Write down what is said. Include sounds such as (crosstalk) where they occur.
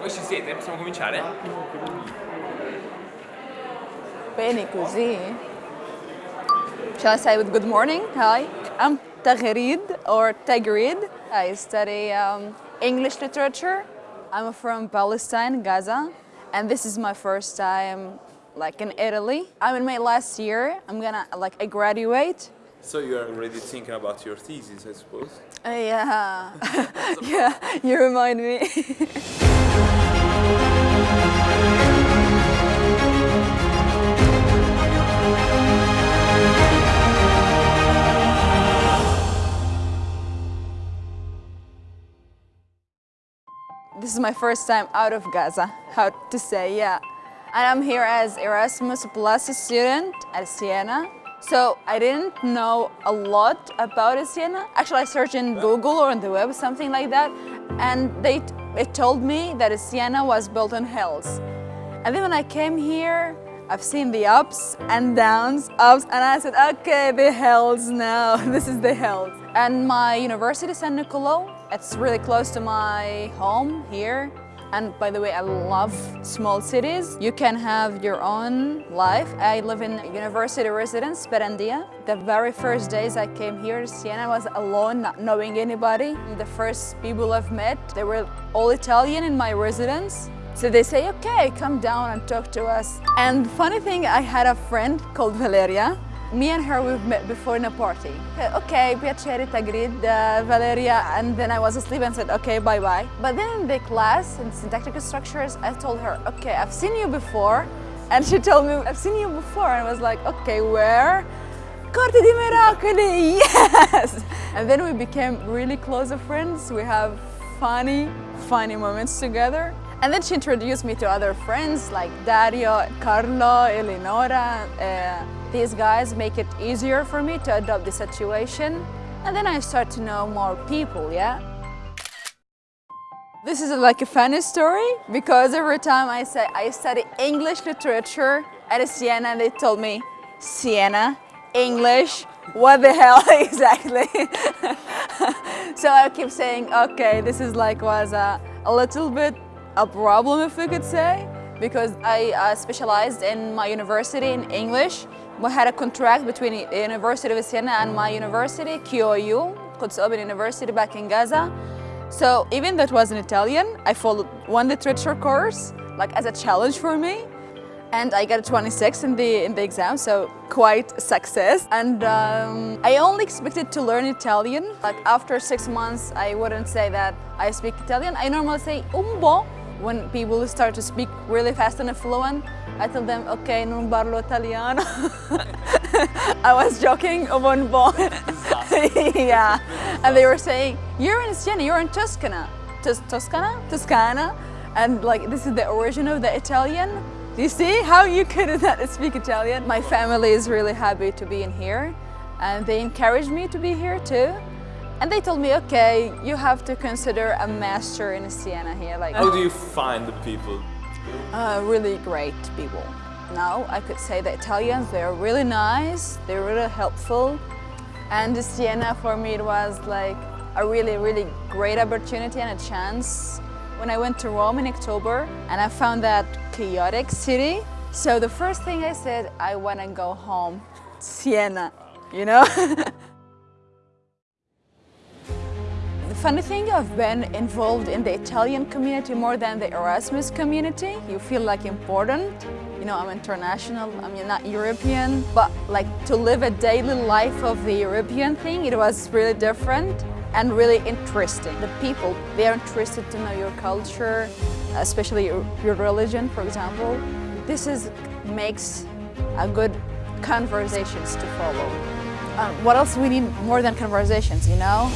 Voi ci siete? Possiamo cominciare? Bene così. Shall I say with good morning? Hi, I'm Tagrid or Tagrid. I study um, English literature. I'm from Palestine, Gaza, and this is my first time like in Italy. I'm in my last year. I'm gonna like I graduate. So you are already thinking about your thesis, I suppose? Uh, yeah, (laughs) (laughs) yeah. You remind me. (laughs) This is my first time out of Gaza, how to say, yeah. And I'm here as Erasmus Plus student at Siena. So I didn't know a lot about Siena. Actually, I searched in Google or on the web, something like that, and they it told me that Siena was built on hills. And then when I came here, I've seen the ups and downs, ups, and I said, okay, the hills now, (laughs) this is the hills. And my university, San Nicolo, it's really close to my home here. And by the way, I love small cities. You can have your own life. I live in university residence, Sperandia. The very first days I came here to Siena, I was alone, not knowing anybody. The first people I've met, they were all Italian in my residence. So they say, okay, come down and talk to us. And funny thing, I had a friend called Valeria. Me and her, we've met before in a party. Okay, piacere, Tagrid, uh, Valeria, and then I was asleep and said, okay, bye-bye. But then in the class, in syntactical structures, I told her, okay, I've seen you before. And she told me, I've seen you before. And I was like, okay, where? Corte di Miracoli, (laughs) yes! And then we became really close friends. We have funny, funny moments together. And then she introduced me to other friends like Dario, Carlo, Eleonora. Uh, these guys make it easier for me to adopt the situation. And then I start to know more people, yeah? This is like a funny story because every time I say I study English literature at Siena, they told me, Siena, English, what the hell (laughs) exactly? (laughs) so I keep saying, okay, this is like was a, a little bit a problem if we could say because I uh, specialized in my university in English. We had a contract between the University of Siena and my university, QOU, Quds University back in Gaza. So even though it was in Italian, I followed one literature course like as a challenge for me. And I got a 26 in the, in the exam, so quite a success. And um, I only expected to learn Italian. Like after six months, I wouldn't say that I speak Italian. I normally say un po' when people start to speak really fast and fluent. I told them, okay, non parlo italiano. (laughs) I was joking, un (laughs) po'. yeah. And they were saying, you're in Siena, you're in Tuscana. Tos Toscana? Toscana? And like, this is the origin of the Italian. Do you see how you could not speak Italian? My family is really happy to be in here and they encouraged me to be here too. And they told me, okay, you have to consider a master in Siena here. Like, How do you find the people? Uh, really great people. Now I could say the Italians, they're really nice, they're really helpful. And Siena for me it was like a really, really great opportunity and a chance when I went to Rome in October and I found that chaotic city. So the first thing I said, I want to go home, Siena, you know? (laughs) funny thing, I've been involved in the Italian community more than the Erasmus community. You feel like important. You know, I'm international, I'm not European, but like to live a daily life of the European thing, it was really different and really interesting. The people, they are interested to know your culture, especially your, your religion, for example. This is makes a good conversations to follow. Uh, what else we need more than conversations, you know?